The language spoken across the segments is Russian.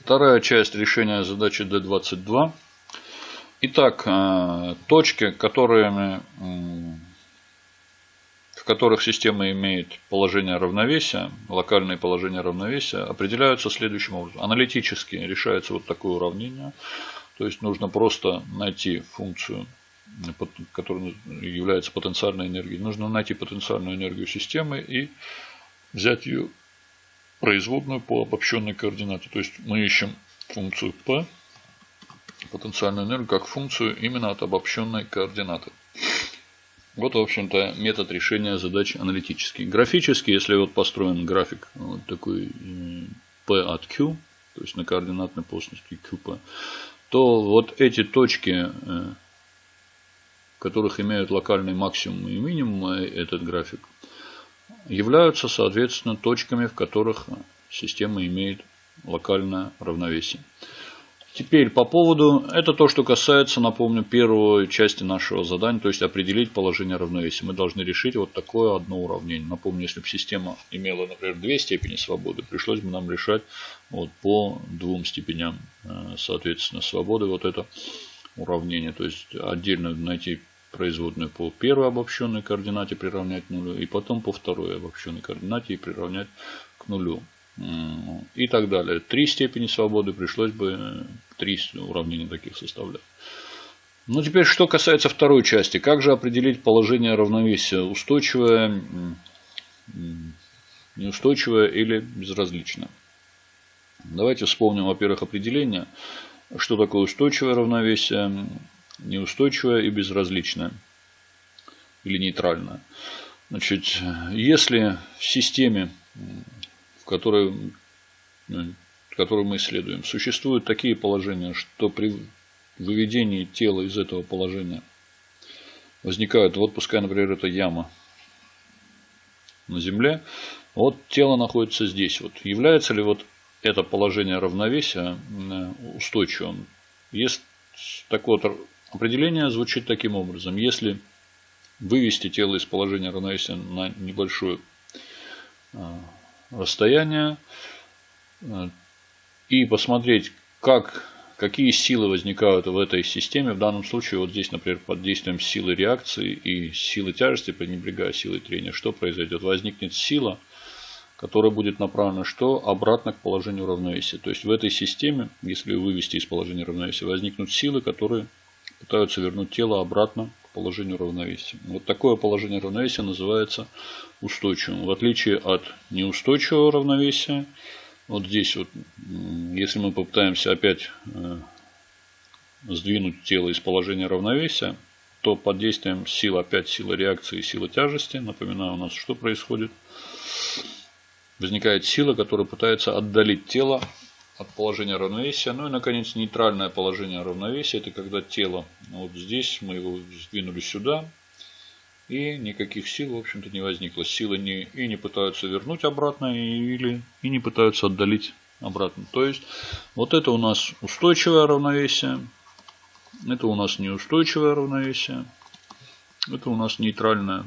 Вторая часть решения задачи D22. Итак, э, точки, которыми, в которых система имеет положение равновесия, локальные положения равновесия, определяются следующим образом. Аналитически решается вот такое уравнение. То есть нужно просто найти функцию, которая является потенциальной энергией. Нужно найти потенциальную энергию системы и взять ее производную по обобщенной координате. То есть мы ищем функцию p, потенциальную энергию, как функцию именно от обобщенной координаты. Вот, в общем-то, метод решения задач аналитический. Графически, если вот построен график вот такой P от Q, то есть на координатной плоскости QP, то вот эти точки, э, которых имеют локальный максимум и минимум э, этот график, являются, соответственно, точками, в которых система имеет локальное равновесие. Теперь по поводу, это то, что касается, напомню, первой части нашего задания, то есть определить положение равновесия. Мы должны решить вот такое одно уравнение. Напомню, если бы система имела, например, две степени свободы, пришлось бы нам решать вот по двум степеням, э, соответственно, свободы вот это уравнение. То есть отдельно найти производную по первой обобщенной координате приравнять нулю, и потом по второй обобщенной координате и приравнять к нулю. И так далее. Три степени свободы пришлось бы э, три уравнения таких составлять. Ну, теперь, что касается второй части. Как же определить положение равновесия? Устойчивое, неустойчивое или безразличное? Давайте вспомним, во-первых, определение. Что такое устойчивое равновесие? Неустойчивая и безразличная или нейтральная. Значит, если в системе, в которой, ну, которую мы исследуем, существуют такие положения, что при выведении тела из этого положения возникают, вот пускай, например, это яма на Земле, вот тело находится здесь. Вот является ли вот это положение равновесия э, устойчивым? Есть такое вот Определение звучит таким образом. Если вывести тело из положения равновесия на небольшое а, расстояние а, и посмотреть, как, какие силы возникают в этой системе. В данном случае, вот здесь, например, под действием силы реакции и силы тяжести, пренебрегая силой трения, что произойдет? Возникнет сила, которая будет направлена что? Обратно к положению равновесия. То есть в этой системе, если вывести из положения равновесия, возникнут силы, которые пытаются вернуть тело обратно к положению равновесия. Вот такое положение равновесия называется устойчивым. В отличие от неустойчивого равновесия, вот здесь вот, если мы попытаемся опять э, сдвинуть тело из положения равновесия, то под действием сил, опять силы реакции и силы тяжести, напоминаю, у нас что происходит? Возникает сила, которая пытается отдалить тело от положения равновесия. Ну и, наконец, нейтральное положение равновесия. Это когда тело, вот здесь мы его сдвинули сюда. И никаких сил, в общем-то, не возникло. Силы не, и не пытаются вернуть обратно, или и не пытаются отдалить обратно. То есть, вот это у нас устойчивое равновесие. Это у нас неустойчивое равновесие. Это у нас нейтральное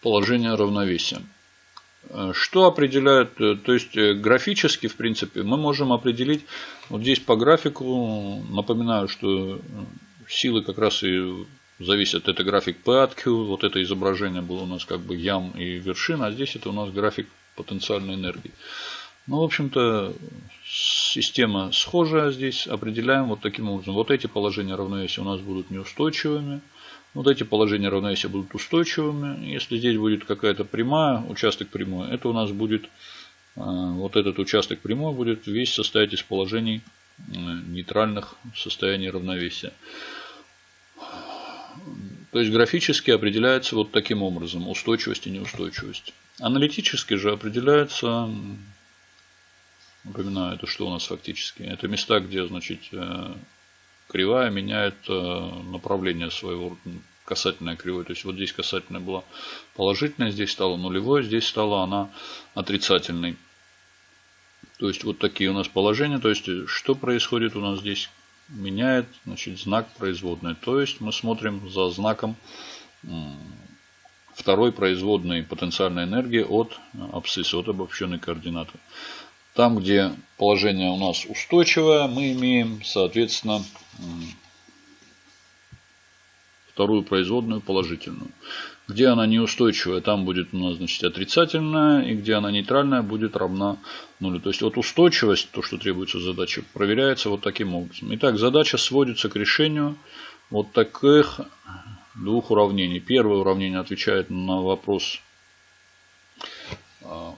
положение равновесия. Э, что определяет, э, то есть э, графически, в принципе, мы можем определить, вот здесь по графику, напоминаю, что силы как раз и зависят, это график P от Q, вот это изображение было у нас как бы ям и вершина, а здесь это у нас график потенциальной энергии. Ну, в общем-то, система схожая здесь, определяем вот таким образом. Вот эти положения равновесия у нас будут неустойчивыми, вот эти положения равновесия будут устойчивыми. Если здесь будет какая-то прямая, участок прямой, это у нас будет, а, вот этот участок прямой будет весь состоять из положений нейтральных состояний равновесия. То есть графически определяется вот таким образом устойчивость и неустойчивость. Аналитически же определяется, напоминаю, это что у нас фактически, это места, где значит, э, кривая меняет э, направление своего касательная кривой. То есть вот здесь касательная была положительная, здесь стала нулевой, здесь стала она отрицательной. То есть вот такие у нас положения. То есть что происходит у нас здесь? Меняет значит, знак производной. То есть мы смотрим за знаком второй производной потенциальной энергии от абсцисса, от обобщенной координаты. Там, где положение у нас устойчивое, мы имеем, соответственно, вторую производную положительную. Где она неустойчивая, там будет у нас значит, отрицательная, и где она нейтральная, будет равна нулю. То есть вот устойчивость, то, что требуется задаче, проверяется вот таким образом. Итак, задача сводится к решению вот таких двух уравнений. Первое уравнение отвечает на вопрос, а,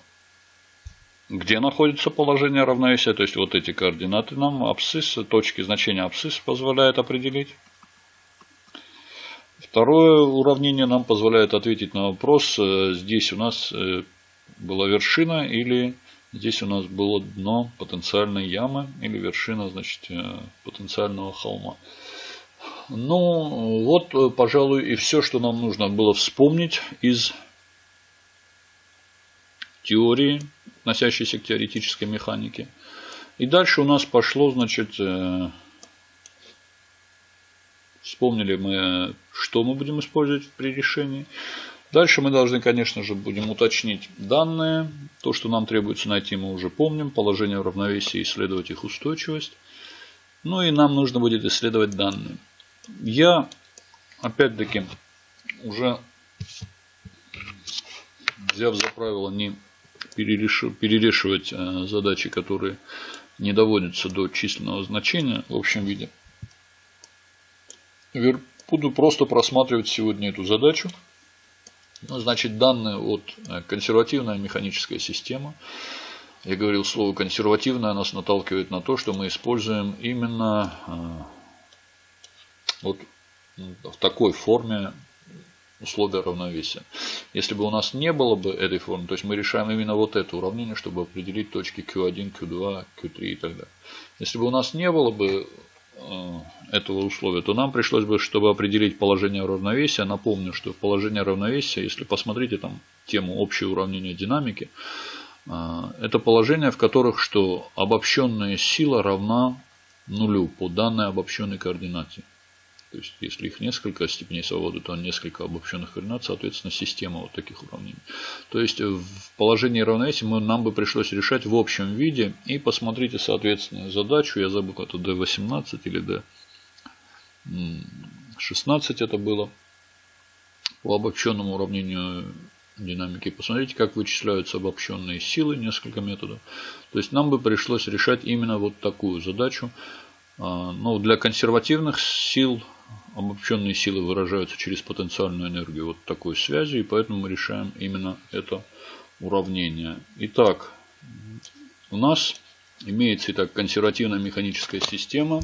где находится положение равновесия. То есть вот эти координаты нам абсцисс, точки значения абсцисс позволяет определить. Второе уравнение нам позволяет ответить на вопрос, э, здесь у нас э, была вершина или здесь у нас было дно потенциальной ямы или вершина значит, э, потенциального холма. Ну, вот, пожалуй, и все, что нам нужно было вспомнить из теории, относящейся к теоретической механике. И дальше у нас пошло, значит, Вспомнили мы, что мы будем использовать при решении. Дальше мы должны, конечно же, будем уточнить данные. То, что нам требуется найти, мы уже помним. Положение равновесия, исследовать их устойчивость. Ну и нам нужно будет исследовать данные. Я, опять-таки, уже взяв за правило не перерешивать э, задачи, которые не доводятся до численного значения в общем виде, Буду просто просматривать сегодня эту задачу. Ну, значит, данные от э, консервативная механическая система. Я говорил слово консервативная, нас наталкивает на то, что мы используем именно э, вот в такой форме условия равновесия. Если бы у нас не было бы этой формы, то есть мы решаем именно вот это уравнение, чтобы определить точки Q1, Q2, Q3 и так далее. Если бы у нас не было бы Э, этого условия, то нам пришлось бы, чтобы определить положение равновесия, напомню, что положение равновесия, если посмотрите там тему общее уравнение динамики, э, это положение, в которых что обобщенная сила равна нулю по данной обобщенной координате. То есть, если их несколько степеней свободы, то несколько обобщенных координат, соответственно, система вот таких уравнений. То есть, в положении равновесия мы, нам бы пришлось решать в общем виде. И посмотрите, соответственно, задачу. Я забыл, это D18 или D16 это было. По обобщенному уравнению динамики. Посмотрите, как вычисляются обобщенные силы, несколько методов. То есть, нам бы пришлось решать именно вот такую задачу. А, Но ну, для консервативных сил обобщенные силы выражаются через потенциальную энергию вот такой связи, и поэтому мы решаем именно это уравнение. Итак, у нас имеется итак консервативная механическая система.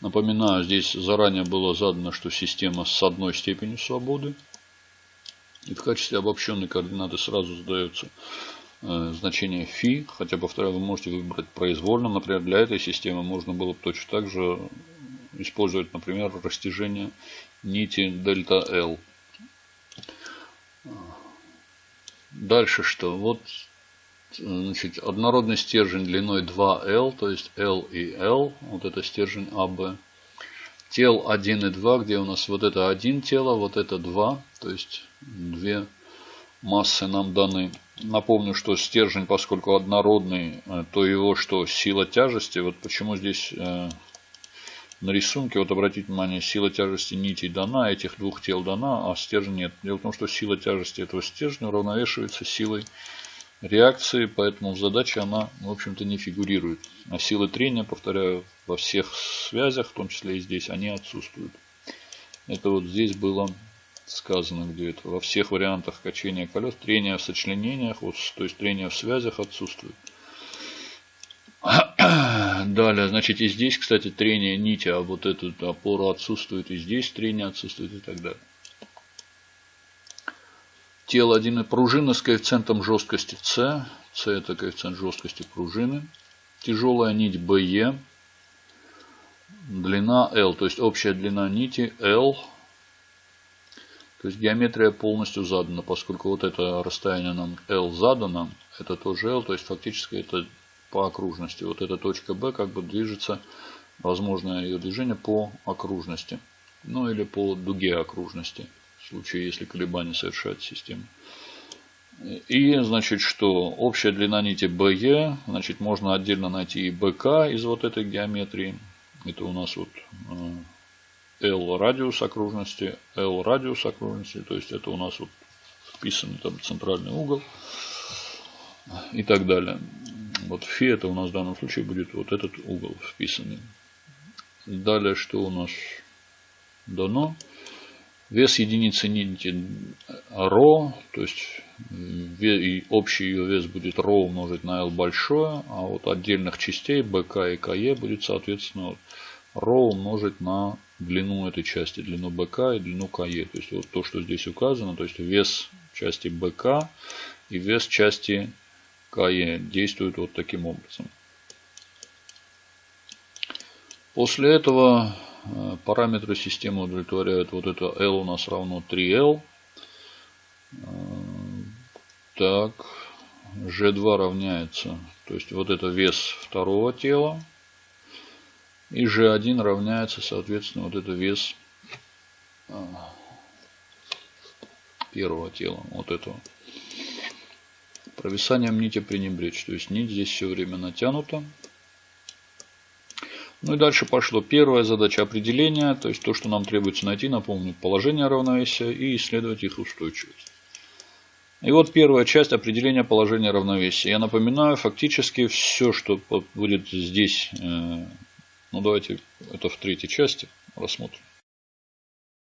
Напоминаю, здесь заранее было задано, что система с одной степенью свободы. И в качестве обобщенной координаты сразу задается э, значение φ. Хотя, повторяю, вы можете выбрать произвольно. Например, для этой системы можно было бы точно так же использовать, например, растяжение нити дельта L. Дальше что? Вот значит, однородный стержень длиной 2L, то есть L и L, вот это стержень АБ. Тел 1 и 2, где у нас вот это один тело, вот это 2, то есть две массы нам даны. Напомню, что стержень, поскольку однородный, э, то его что? Сила тяжести. Вот почему здесь э, на рисунке, вот обратите внимание, сила тяжести нитей дана, этих двух тел дана, а стержень нет. Дело в том, что сила тяжести этого стержня уравновешивается силой реакции, поэтому в задаче она, в общем-то, не фигурирует. А силы трения, повторяю, во всех связях, в том числе и здесь, они отсутствуют. Это вот здесь было сказано где-то. Во всех вариантах качения колес трение в сочленениях, вот, то есть трение в связях отсутствует. Далее, значит, и здесь, кстати, трение нити, а вот эту опору отсутствует, и здесь трение отсутствует и так далее. Тело 1 пружина с коэффициентом жесткости С. С это коэффициент жесткости пружины. Тяжелая нить BE. Длина L, то есть общая длина нити L. То есть геометрия полностью задана, поскольку вот это расстояние нам L задано, это тоже L, то есть фактически это по окружности. Вот эта точка B как бы движется, возможно ее движение по окружности. Ну или по дуге окружности, в случае если колебания совершает система. И, значит, что общая длина нити BE, значит, можно отдельно найти и BK из вот этой геометрии. Это у нас вот э, L радиус окружности, L радиус окружности, то есть это у нас вот вписанный там центральный угол и так далее. Вот фи это у нас в данном случае будет вот этот угол вписанный. Далее что у нас дано? Вес единицы нити ро, то есть общий ее вес будет ро умножить на L большое, а вот отдельных частей БК и КЕ будет соответственно ро умножить на длину этой части, длину БК и длину КЕ. То есть вот то, что здесь указано, то есть вес части БК и вес части КЕ действуют вот таким образом. После этого Э, параметры системы удовлетворяют вот это L у нас равно 3L. Э, так, G2 равняется, то есть вот это вес второго тела. И G1 равняется, соответственно, вот это вес э, первого тела, вот этого. Провисанием нити пренебречь, то есть нить здесь все время натянута. Ну и дальше пошло первая задача определения, то есть то, что нам требуется найти, напомню, положение равновесия и исследовать их устойчивость. И вот первая часть определения положения равновесия. Я напоминаю, фактически все, что будет здесь, э, ну давайте это в третьей части рассмотрим.